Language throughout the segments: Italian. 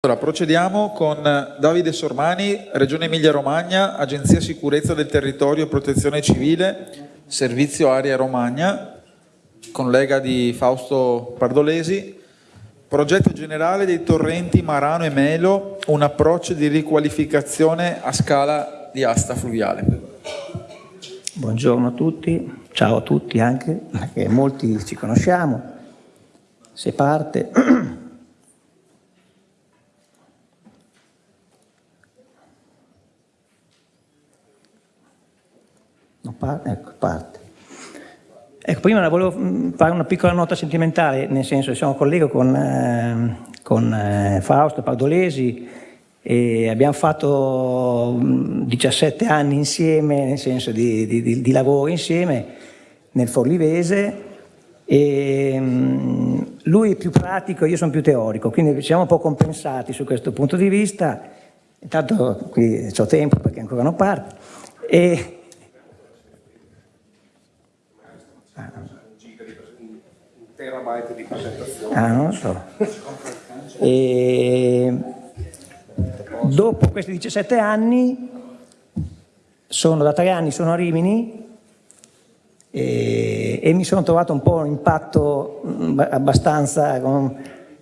Allora, procediamo con Davide Sormani, Regione Emilia-Romagna, Agenzia Sicurezza del Territorio e Protezione Civile, Servizio Area Romagna, collega di Fausto Pardolesi, progetto generale dei torrenti Marano e Melo, un approccio di riqualificazione a scala di asta fluviale. Buongiorno a tutti, ciao a tutti anche, perché molti ci conosciamo. Se parte... Non parte? Ecco, parte. Ecco, prima volevo mm, fare una piccola nota sentimentale, nel senso che sono collega con, eh, con eh, Fausto Pardolesi e abbiamo fatto 17 mm, anni insieme, nel senso di, di, di lavoro insieme, nel Forlivese e mm, lui è più pratico, io sono più teorico, quindi siamo un po' compensati su questo punto di vista, intanto qui ho tempo perché ancora non parte, e, terabyte di presentazione. Ah, non so. E dopo questi 17 anni, sono, da tre anni sono a Rimini e, e mi sono trovato un po' un impatto mm, abbastanza,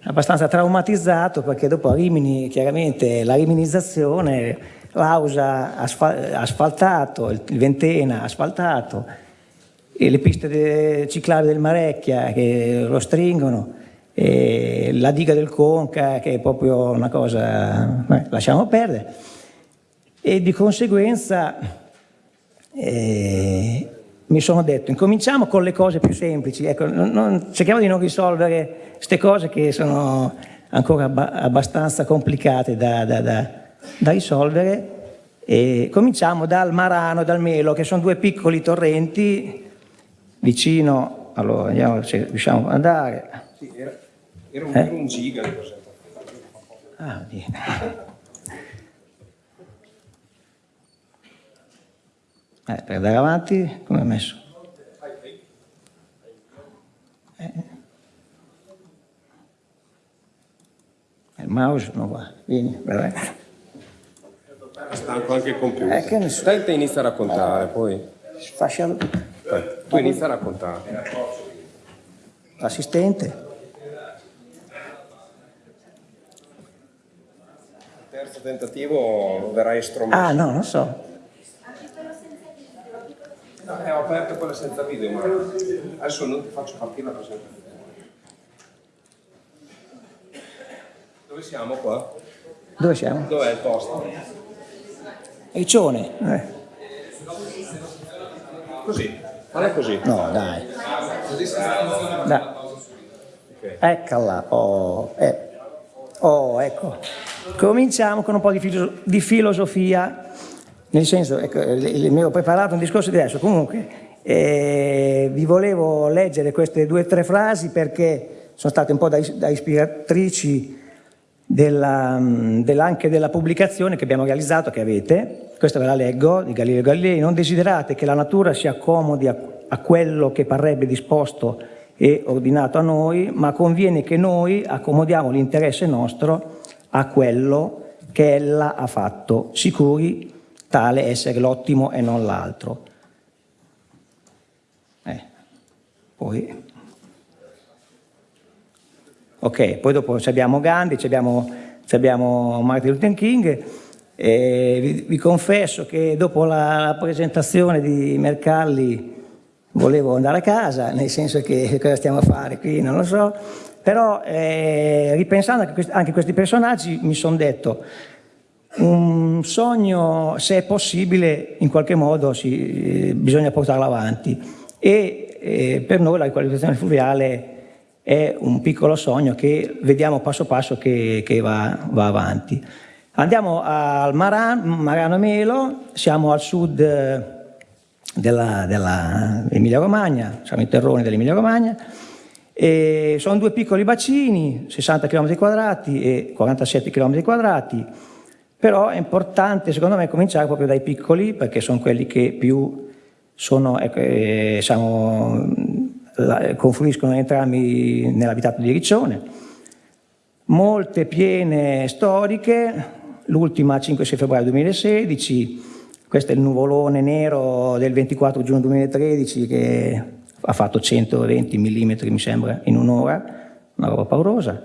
abbastanza traumatizzato perché dopo a Rimini chiaramente la riminizzazione, l'Ausa asfaltato, il Ventena asfaltato, le piste ciclabili del Marecchia che lo stringono, la diga del Conca che è proprio una cosa, beh, lasciamo perdere, e di conseguenza eh, mi sono detto incominciamo con le cose più semplici, ecco, non, non, cerchiamo di non risolvere queste cose che sono ancora abbastanza complicate da, da, da, da risolvere. E cominciamo dal Marano e dal Melo che sono due piccoli torrenti vicino, allora vediamo se riusciamo ad andare. Sì, era, era, un, eh? era un giga di Ah, Dio. Eh, per andare avanti, come è messo? Eh. Il mouse non va, vieni, vai. Stanco anche il computer. Eh, so. Inizia a raccontare, poi. Fascia... Tu inizia a raccontare. L'assistente. Terzo tentativo verrai estromesso. Ah, no, non so. No, eh, ho aperto quella senza video, ma adesso non ti faccio partire la presentazione. Dove siamo qua? Dove siamo? Dov'è il posto? Riccione. Eh. Così. Falla così. No, dai. dai. Eccola. Oh, eh. oh, ecco. Cominciamo con un po' di, filo di filosofia, nel senso, ecco, mi ho preparato un discorso diverso. Comunque, eh, vi volevo leggere queste due o tre frasi perché sono state un po' da, da ispiratrici della, della, anche della pubblicazione che abbiamo realizzato, che avete, questa ve la leggo, di Galileo Galilei, non desiderate che la natura si accomodi a, a quello che parrebbe disposto e ordinato a noi, ma conviene che noi accomodiamo l'interesse nostro a quello che ella ha fatto, sicuri tale essere l'ottimo e non l'altro. Eh, poi... Ok, poi dopo abbiamo Gandhi, abbiamo, abbiamo Martin Luther King, vi, vi, confesso che dopo la, la, presentazione di Mercalli volevo andare a casa, nel senso che cosa stiamo a fare qui, non lo so, però eh, ripensando anche, a questi personaggi mi sono detto un sogno, se è possibile, in qualche modo si, bisogna portarlo avanti. E eh, per noi la riqualificazione fluviale è un piccolo sogno che vediamo passo passo che, che va, va avanti. Andiamo al Maran, Marano Melo, siamo al sud eh, dell'Emilia Romagna, siamo in terroni dell'Emilia Romagna, e sono due piccoli bacini, 60 km quadrati e 47 km quadrati, però è importante secondo me cominciare proprio dai piccoli perché sono quelli che più sono, ecco, eh, siamo, confluiscono entrambi nell'abitato di Riccione molte piene storiche, l'ultima 5-6 febbraio 2016, questo è il nuvolone nero del 24 giugno 2013 che ha fatto 120 mm mi sembra in un'ora, una roba paurosa.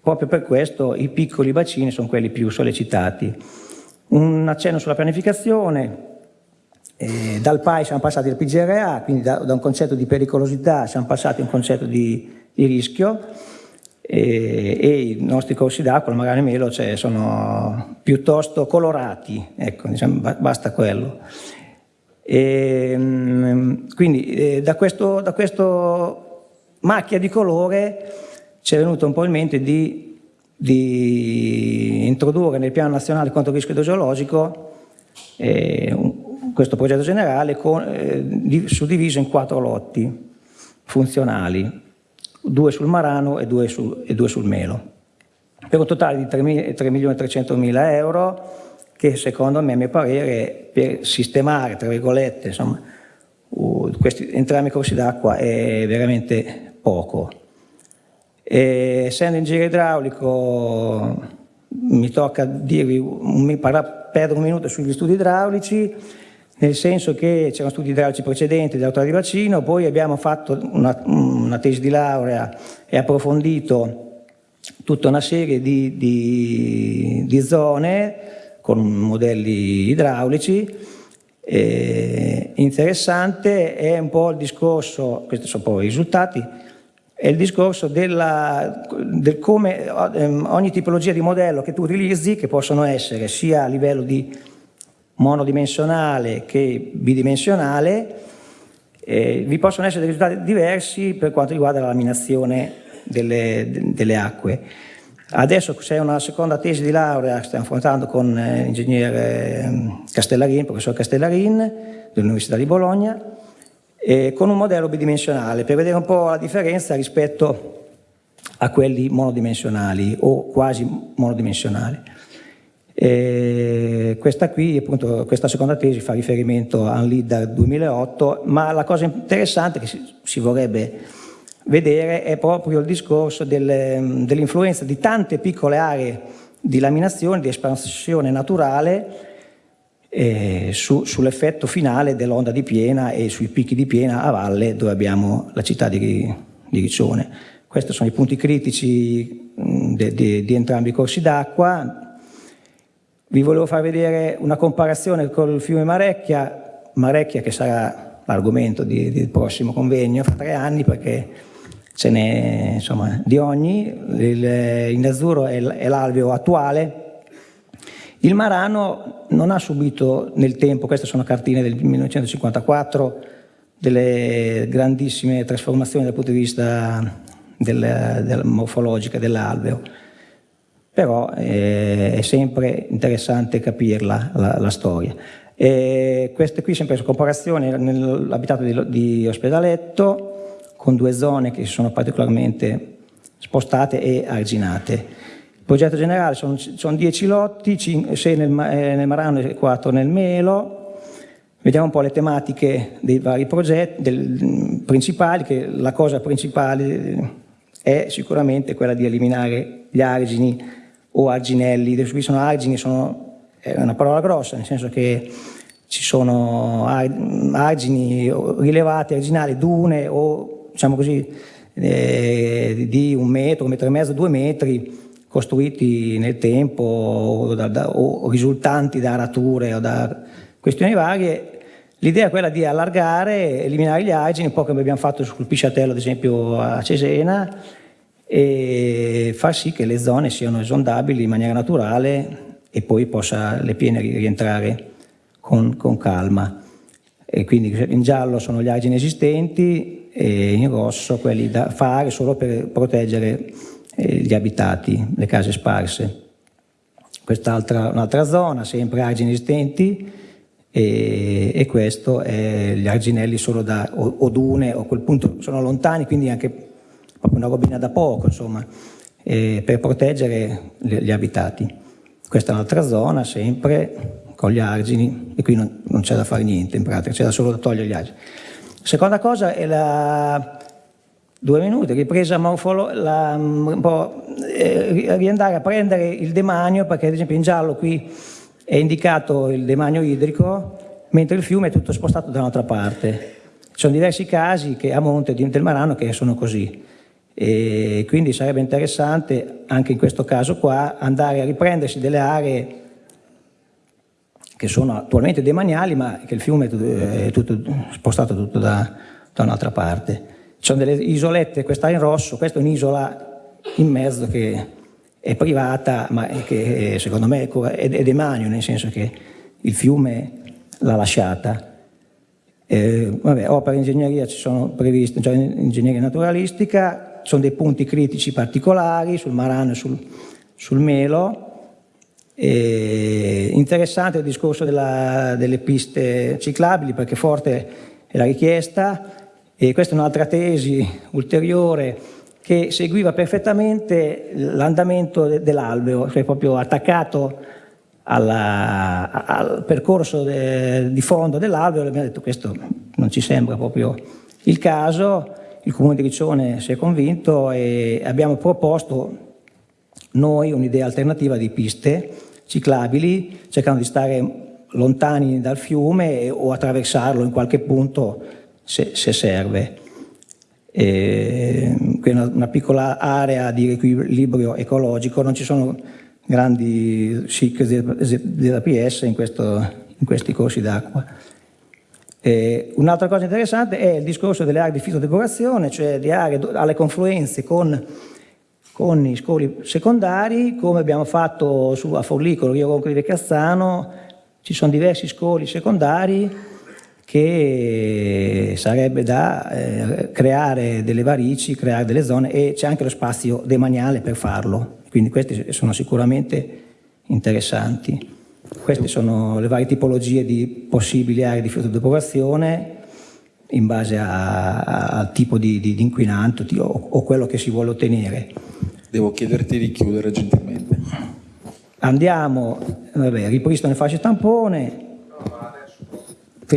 Proprio per questo i piccoli bacini sono quelli più sollecitati. Un accenno sulla pianificazione, eh, dal PAI siamo passati al PGRA, quindi da, da, un concetto di pericolosità siamo passati a un concetto di, di rischio e, e, i nostri corsi d'acqua, la Magane Melo, cioè, sono piuttosto colorati, ecco, diciamo, basta quello. E, ehm, quindi eh, da, questo, da questo macchia di colore ci è venuto un po' in mente di, di introdurre nel piano nazionale contro il rischio idrogeologico eh, un, questo progetto generale con, eh, suddiviso in quattro lotti funzionali, due sul Marano e due, su, e due sul Melo, per un totale di 3.300.000 euro che secondo me, a mio parere, per sistemare, tra virgolette, insomma, questi, entrambi i corsi d'acqua è veramente poco. E, essendo ingegnere idraulico mi tocca dirvi, mi parla, perdere un minuto sugli studi idraulici, nel senso che c'erano studi idraulici precedenti dell'autorità di bacino, poi abbiamo fatto una, una, tesi di laurea e approfondito tutta una serie di, di, di zone con modelli idraulici. Eh, interessante è un po' il discorso, questi sono poi i risultati, è il discorso della, del come ehm, ogni tipologia di modello che tu utilizzi, che possono essere sia a livello di monodimensionale che bidimensionale, eh, vi possono essere risultati diversi per quanto riguarda la laminazione delle, delle acque. Adesso c'è una seconda tesi di laurea che stiamo affrontando con eh, l'ingegnere eh, Castellarin, professor Castellarin dell'Università di Bologna, eh, con un modello bidimensionale per vedere un po' la differenza rispetto a quelli monodimensionali o quasi monodimensionali. E questa qui, appunto, questa seconda tesi fa riferimento a un leader 2008, ma la cosa interessante che si, vorrebbe vedere è proprio il discorso del, dell'influenza di tante piccole aree di laminazione, di espansione naturale eh, su, sull'effetto finale dell'onda di piena e sui picchi di piena a valle dove abbiamo la città di, di Riccione. Questi sono i punti critici di entrambi i corsi d'acqua, vi volevo far vedere una comparazione col fiume Marecchia, Marecchia che sarà l'argomento del prossimo convegno fra tre anni perché ce n'è di ogni, il, in azzurro è l'alveo attuale, il Marano non ha subito nel tempo, queste sono cartine del 1954, delle grandissime trasformazioni dal punto di vista del, del morfologica dell'alveo però eh, è sempre interessante capirla, la, la storia. E queste qui sempre sono comparazioni nell'abitato di, di Ospedaletto, con due zone che si sono particolarmente spostate e arginate. Il progetto generale sono, sono 10 lotti, 6 nel, eh, nel Marano e 4 nel Melo. Vediamo un po' le tematiche dei vari progetti del, principali, che la cosa principale è sicuramente quella di eliminare gli argini o arginelli, qui sono argini, sono, è una parola grossa, nel senso che ci sono argini rilevati, arginali, dune o diciamo così eh, di un metro, un metro e mezzo, due metri costruiti nel tempo o, da, da, o risultanti da arature o da questioni varie. L'idea è quella di allargare, eliminare gli argini, un po' come abbiamo fatto sul Pisciatello ad esempio a Cesena, e far sì che le zone siano esondabili in maniera naturale e poi possa le piene rientrare con, con calma. E quindi in giallo sono gli argini esistenti e in rosso quelli da fare solo per proteggere eh, gli abitati, le case sparse. Quest'altra un'altra zona, sempre argini esistenti, e, e, questo è gli arginelli solo da o, o dune, o a quel punto sono lontani, quindi anche proprio una robina da poco, insomma, eh, per proteggere gli, abitati. Questa è un'altra zona, sempre con gli argini, e qui non, non c'è da fare niente in pratica, c'è solo da togliere gli argini. Seconda cosa è la... due minuti, ripresa morfologica, un po', eh, riandare a prendere il demanio, perché ad esempio in giallo qui è indicato il demanio idrico, mentre il fiume è tutto spostato da un'altra parte. Ci sono diversi casi che a monte del Marano che sono così. E quindi sarebbe interessante anche in questo caso qua andare a riprendersi delle aree che sono attualmente demaniali ma che il fiume è tutto spostato tutto da, da un'altra parte. Ci sono delle isolette, questa in rosso, questa è un'isola in mezzo che è privata ma che secondo me è demanio, nel senso che il fiume l'ha lasciata. Eh, vabbè, opere in ingegneria ci sono previste, cioè in ingegneria naturalistica, sono dei punti critici particolari sul Marano e sul, sul Melo. E interessante il discorso della, delle piste ciclabili perché forte è la richiesta. E questa è un'altra tesi ulteriore che seguiva perfettamente l'andamento de, dell'alveo, cioè proprio attaccato alla, al percorso de, di fondo dell'alveo. Abbiamo detto questo non ci sembra proprio il caso, il Comune di Riccione si è convinto e abbiamo proposto noi un'idea alternativa di piste ciclabili, cercando di stare lontani dal fiume o attraversarlo in qualche punto se, se serve. E, una, una piccola area di equilibrio ecologico, non ci sono grandi SIC della PS in, questo, in questi corsi d'acqua. Un'altra cosa interessante è il discorso delle aree di fitodepurazione, cioè di aree alle confluenze con, con i scoli secondari, come abbiamo fatto su, a Forlicolo, Rio Ronco di Veccazzano, ci sono diversi scoli secondari che sarebbe da eh, creare delle varici, creare delle zone e c'è anche lo spazio demaniale per farlo. Quindi questi sono sicuramente interessanti. Queste sono le varie tipologie di possibili aree di fotodepurazione in base al tipo di, di, di inquinanto di, o, o, quello che si vuole ottenere. Devo chiederti di chiudere gentilmente. Andiamo, vabbè, ripristino le fasce tampone.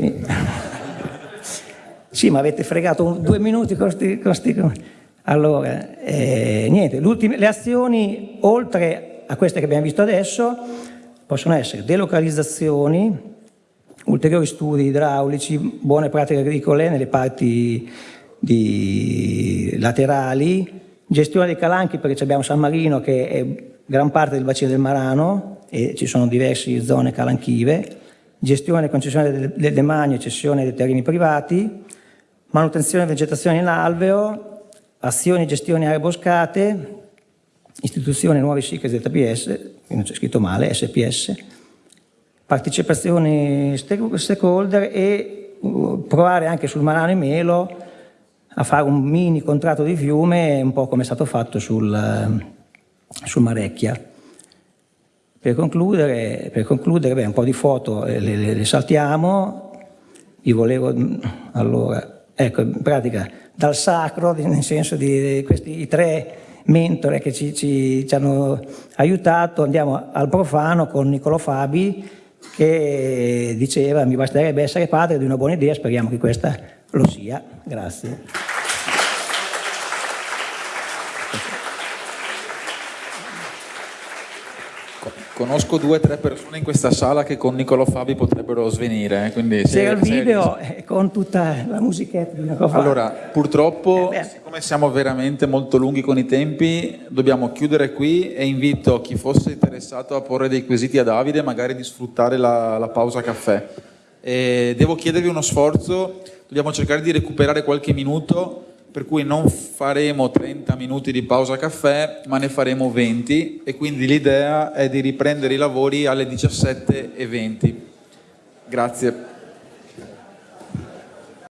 sì, ma avete fregato due minuti con questi... Allora, eh, niente, le azioni, oltre a queste che abbiamo visto adesso, possono essere delocalizzazioni, ulteriori studi idraulici, buone pratiche agricole nelle parti laterali, gestione dei calanchi perché abbiamo San Marino che è gran parte del bacino del Marano e ci sono diverse zone calanchive, gestione e concessione del, demanio e cessione dei terreni privati, manutenzione e vegetazione in alveo, azioni e gestione aree boscate, istituzione nuovi SIC ZPS, non c'è scritto male, SPS, partecipazione stakeholder e uh, provare anche sul Marano e Melo a fare un mini contratto di fiume, un po' come è stato fatto sul, uh, sul Marecchia. Per concludere, per concludere beh, un po' di foto le, le, le saltiamo, vi volevo, allora, ecco, in pratica dal sacro, nel senso di questi tre mentore che ci, ci, ci, hanno aiutato, andiamo al profano con Niccolo Fabi che diceva mi basterebbe essere padre di una buona idea, speriamo che questa lo sia. Grazie. Conosco due o tre persone in questa sala che con Niccolò Fabi potrebbero svenire. Eh, quindi C'era il video sei... con tutta la musichetta di Niccolò Fabi. Allora, purtroppo, eh siccome siamo veramente molto lunghi con i tempi, dobbiamo chiudere qui e invito chi fosse interessato a porre dei quesiti a Davide, magari di sfruttare la, la pausa caffè. E devo chiedervi uno sforzo, dobbiamo cercare di recuperare qualche minuto per cui non faremo 30 minuti di pausa caffè, ma ne faremo 20 e quindi l'idea è di riprendere i lavori alle 17.20. Grazie.